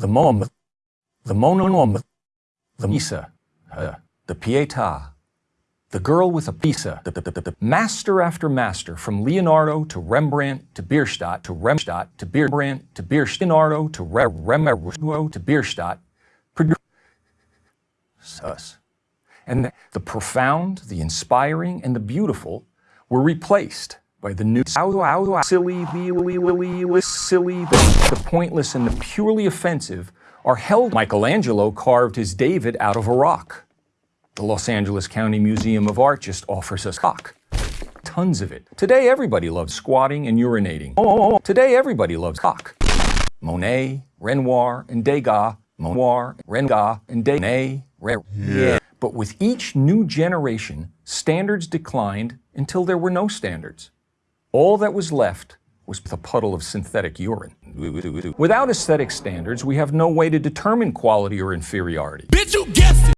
the Mom, the Mononom, the Misa, uh, the Pietà, the girl with a pizza, the, the, the, the, master after master, from Leonardo to Rembrandt to Bierstadt to Remstadt to Rembrandt to Bierstadt, Leonardo to Re, Rembrandt to Bierstadt, us. And the profound, the inspiring, and the beautiful were replaced by the new silly, silly, the, the pointless and the purely offensive are held. Michelangelo carved his David out of a rock. The Los Angeles County Museum of Art just offers us cock. Tons of it. Today everybody loves squatting and urinating. Oh, oh, oh. today everybody loves cock. Monet, Renoir, and Degas, Monoir, Renga, and Degas, yeah. But with each new generation, standards declined until there were no standards. All that was left was a puddle of synthetic urine. Without aesthetic standards, we have no way to determine quality or inferiority. Bitch, you guessed it!